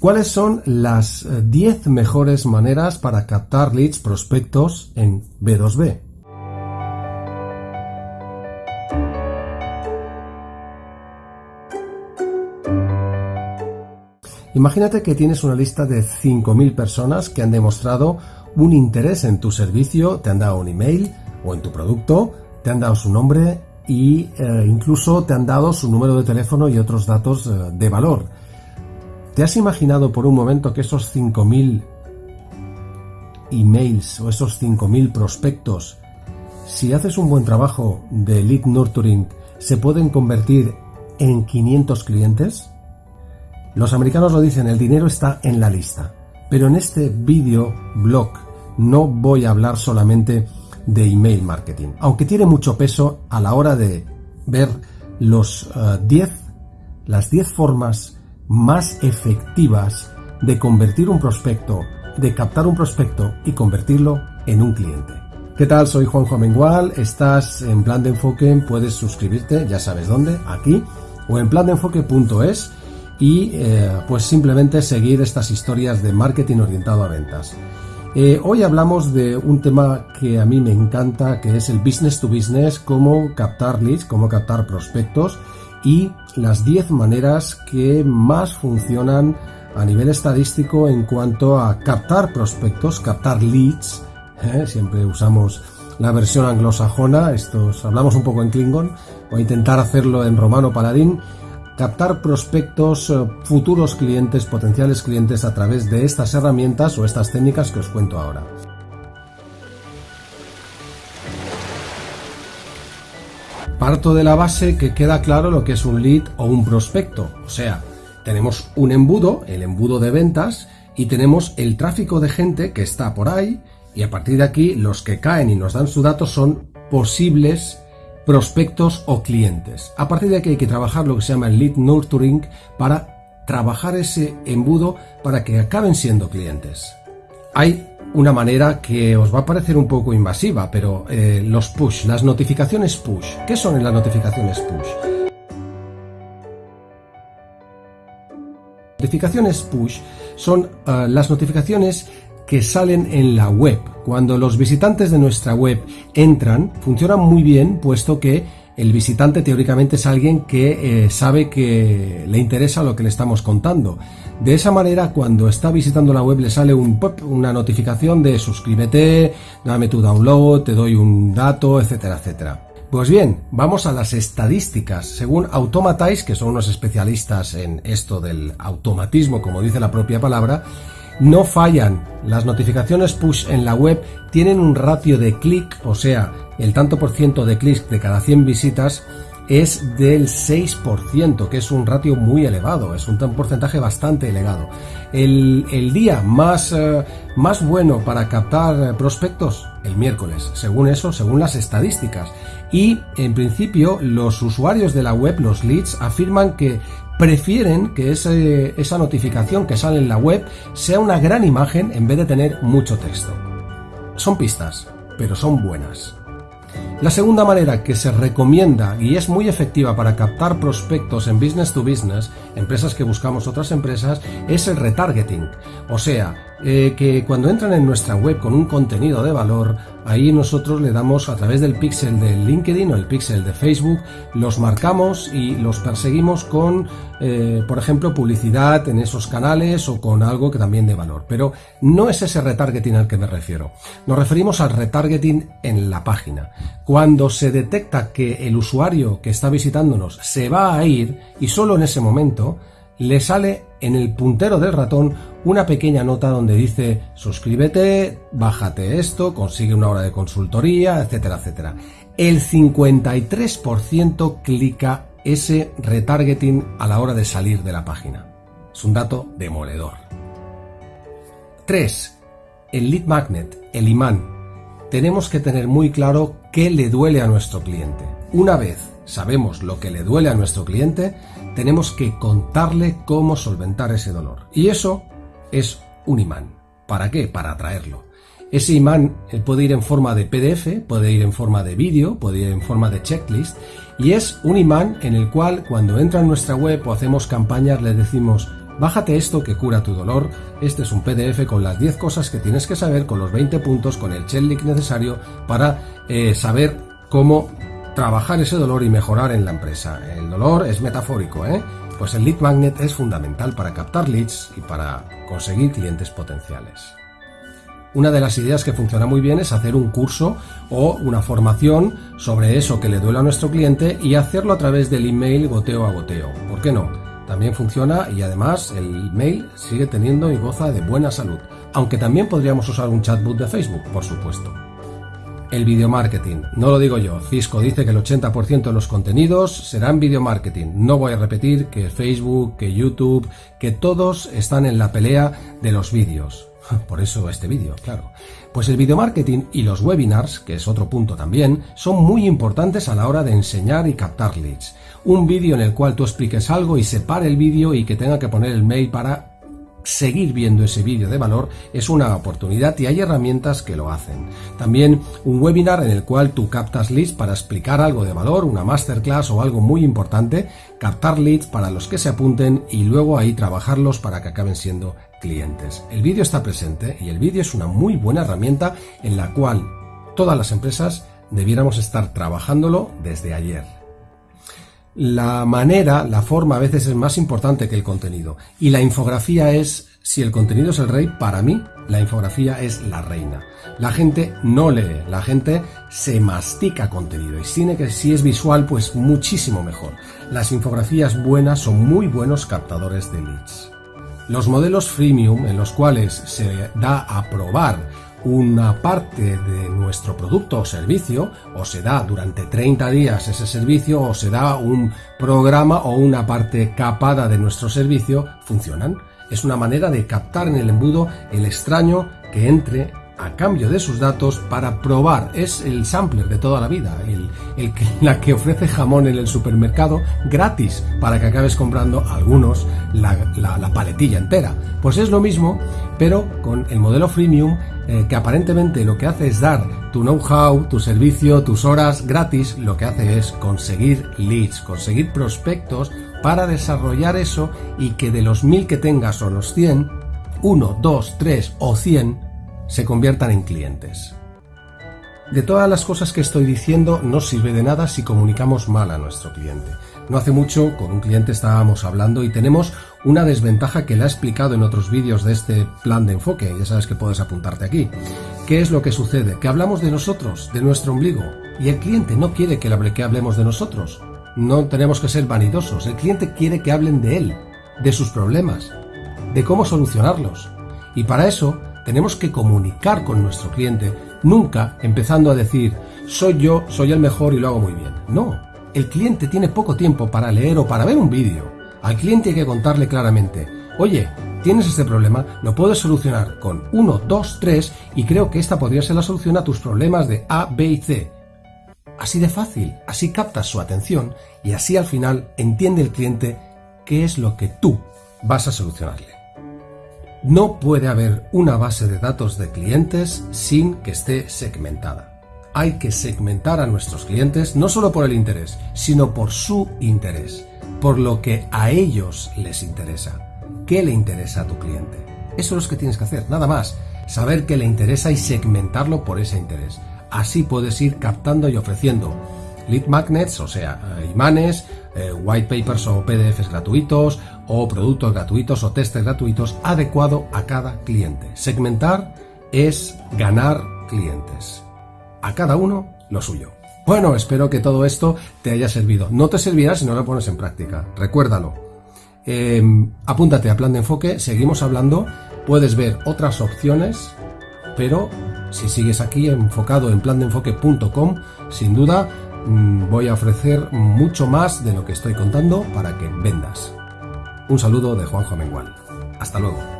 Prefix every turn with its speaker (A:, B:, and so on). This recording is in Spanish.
A: ¿Cuáles son las 10 mejores maneras para captar leads prospectos en B2B? Imagínate que tienes una lista de 5.000 personas que han demostrado un interés en tu servicio, te han dado un email o en tu producto, te han dado su nombre e incluso te han dado su número de teléfono y otros datos eh, de valor. ¿Te has imaginado por un momento que esos 5.000 emails o esos 5.000 prospectos, si haces un buen trabajo de lead nurturing, se pueden convertir en 500 clientes? Los americanos lo dicen, el dinero está en la lista. Pero en este vídeo blog no voy a hablar solamente de email marketing, aunque tiene mucho peso a la hora de ver los 10 eh, las 10 formas más efectivas de convertir un prospecto, de captar un prospecto y convertirlo en un cliente. ¿Qué tal? Soy Juanjo Amengual, estás en Plan de Enfoque, puedes suscribirte, ya sabes dónde, aquí, o en plandeenfoque.es y eh, pues simplemente seguir estas historias de marketing orientado a ventas. Eh, hoy hablamos de un tema que a mí me encanta, que es el business to business, cómo captar leads, cómo captar prospectos y las 10 maneras que más funcionan a nivel estadístico en cuanto a captar prospectos, captar leads. ¿eh? Siempre usamos la versión anglosajona, estos hablamos un poco en Klingon, o intentar hacerlo en romano paladín captar prospectos, eh, futuros clientes, potenciales clientes a través de estas herramientas o estas técnicas que os cuento ahora. Parto de la base que queda claro lo que es un lead o un prospecto, o sea, tenemos un embudo, el embudo de ventas, y tenemos el tráfico de gente que está por ahí, y a partir de aquí los que caen y nos dan su dato son posibles prospectos o clientes. A partir de aquí hay que trabajar lo que se llama el lead nurturing para trabajar ese embudo para que acaben siendo clientes. Hay una manera que os va a parecer un poco invasiva, pero eh, los push, las notificaciones push. ¿Qué son las notificaciones push? Notificaciones push son eh, las notificaciones que salen en la web. Cuando los visitantes de nuestra web entran, funcionan muy bien, puesto que el visitante teóricamente es alguien que eh, sabe que le interesa lo que le estamos contando. De esa manera, cuando está visitando la web, le sale un pop, una notificación de suscríbete, dame tu download, te doy un dato, etcétera, etcétera. Pues bien, vamos a las estadísticas. Según Automatize, que son unos especialistas en esto del automatismo, como dice la propia palabra, no fallan. Las notificaciones push en la web tienen un ratio de clic, o sea, el tanto por ciento de clics de cada 100 visitas es del 6%, que es un ratio muy elevado, es un porcentaje bastante elevado. El, día más, eh, más bueno para captar prospectos, el miércoles, según eso, según las estadísticas. Y en principio los usuarios de la web, los leads, afirman que prefieren que esa notificación que sale en la web sea una gran imagen en vez de tener mucho texto. Son pistas, pero son buenas. La segunda manera que se recomienda y es muy efectiva para captar prospectos en business to business, empresas que buscamos otras empresas, es el retargeting. O sea, eh, que cuando entran en nuestra web con un contenido de valor, ahí nosotros le damos a través del pixel de LinkedIn o el pixel de Facebook, los marcamos y los perseguimos con, eh, por ejemplo, publicidad en esos canales o con algo que también de valor. Pero no es ese retargeting al que me refiero. Nos referimos al retargeting en la página. Cuando se detecta que el usuario que está visitándonos se va a ir y solo en ese momento, le sale en el puntero del ratón una pequeña nota donde dice suscríbete, bájate esto, consigue una hora de consultoría, etcétera, etcétera. El 53% clica ese retargeting a la hora de salir de la página. Es un dato demoledor. 3. El lead magnet, el imán. Tenemos que tener muy claro qué le duele a nuestro cliente. Una vez sabemos lo que le duele a nuestro cliente, tenemos que contarle cómo solventar ese dolor. Y eso es un imán. ¿Para qué? Para atraerlo. Ese imán puede ir en forma de PDF, puede ir en forma de vídeo, puede ir en forma de checklist y es un imán en el cual cuando entra en nuestra web o hacemos campañas le decimos Bájate esto que cura tu dolor. Este es un PDF con las 10 cosas que tienes que saber, con los 20 puntos, con el checklist necesario para eh, saber cómo trabajar ese dolor y mejorar en la empresa. El dolor es metafórico, ¿eh? Pues el lead magnet es fundamental para captar leads y para conseguir clientes potenciales. Una de las ideas que funciona muy bien es hacer un curso o una formación sobre eso que le duele a nuestro cliente y hacerlo a través del email goteo a goteo. ¿Por qué no? También funciona y además el email sigue teniendo y goza de buena salud, aunque también podríamos usar un chatbot de Facebook, por supuesto. El video marketing, no lo digo yo, Cisco dice que el 80% de los contenidos serán video marketing. No voy a repetir que Facebook, que YouTube, que todos están en la pelea de los vídeos. Por eso este vídeo, claro. Pues el video marketing y los webinars, que es otro punto también, son muy importantes a la hora de enseñar y captar leads. Un vídeo en el cual tú expliques algo y se pare el vídeo y que tenga que poner el mail para seguir viendo ese vídeo de valor es una oportunidad y hay herramientas que lo hacen. También un webinar en el cual tú captas leads para explicar algo de valor, una masterclass o algo muy importante, captar leads para los que se apunten y luego ahí trabajarlos para que acaben siendo clientes. El vídeo está presente y el vídeo es una muy buena herramienta en la cual todas las empresas debiéramos estar trabajándolo desde ayer. La manera, la forma a veces es más importante que el contenido. Y la infografía es, si el contenido es el rey, para mí la infografía es la reina. La gente no lee, la gente se mastica contenido y tiene que si es visual pues muchísimo mejor. Las infografías buenas son muy buenos captadores de leads. Los modelos freemium en los cuales se da a probar una parte de nuestro producto o servicio, o se da durante 30 días ese servicio, o se da un programa o una parte capada de nuestro servicio, funcionan. Es una manera de captar en el embudo el extraño que entre a cambio de sus datos para probar. Es el sampler de toda la vida, el, que, la que ofrece jamón en el supermercado gratis para que acabes comprando algunos la, la, paletilla entera. Pues es lo mismo, pero con el modelo freemium eh, que aparentemente lo que hace es dar tu know-how, tu servicio, tus horas gratis, lo que hace es conseguir leads, conseguir prospectos para desarrollar eso y que de los mil que tengas o los 100, uno, dos, tres o cien se conviertan en clientes. De todas las cosas que estoy diciendo no sirve de nada si comunicamos mal a nuestro cliente. No hace mucho con un cliente estábamos hablando y tenemos una desventaja que le he explicado en otros vídeos de este plan de enfoque, ya sabes que puedes apuntarte aquí. ¿Qué es lo que sucede? Que hablamos de nosotros, de nuestro ombligo, y el cliente no quiere que, que hablemos de nosotros. No tenemos que ser vanidosos, el cliente quiere que hablen de él, de sus problemas, de cómo solucionarlos. Y para eso tenemos que comunicar con nuestro cliente, nunca empezando a decir, soy yo, soy el mejor y lo hago muy bien. No, el cliente tiene poco tiempo para leer o para ver un vídeo. Al cliente hay que contarle claramente, oye, tienes este problema, lo puedes solucionar con 1, 2, 3 y creo que esta podría ser la solución a tus problemas de A, B y C. Así de fácil, así captas su atención y así al final entiende el cliente qué es lo que tú vas a solucionarle. No puede haber una base de datos de clientes sin que esté segmentada. Hay que segmentar a nuestros clientes no solo por el interés, sino por su interés, por lo que a ellos les interesa. ¿Qué le interesa a tu cliente? Eso es lo que tienes que hacer, nada más. Saber qué le interesa y segmentarlo por ese interés. Así puedes ir captando y ofreciendo lead magnets, o sea, eh, imanes, eh, white papers o PDFs gratuitos, o productos gratuitos o testes gratuitos adecuado a cada cliente. Segmentar es ganar clientes. A cada uno lo suyo. Bueno, espero que todo esto te haya servido. No te servirá si no lo pones en práctica. Recuérdalo. Em, apúntate a plan de enfoque, seguimos hablando. Puedes ver otras opciones, pero si sigues aquí enfocado en plandeenfoque.com, sin duda mm, voy a ofrecer mucho más de lo que estoy contando para que vendas. Un saludo de Juanjo Mengual. Hasta luego.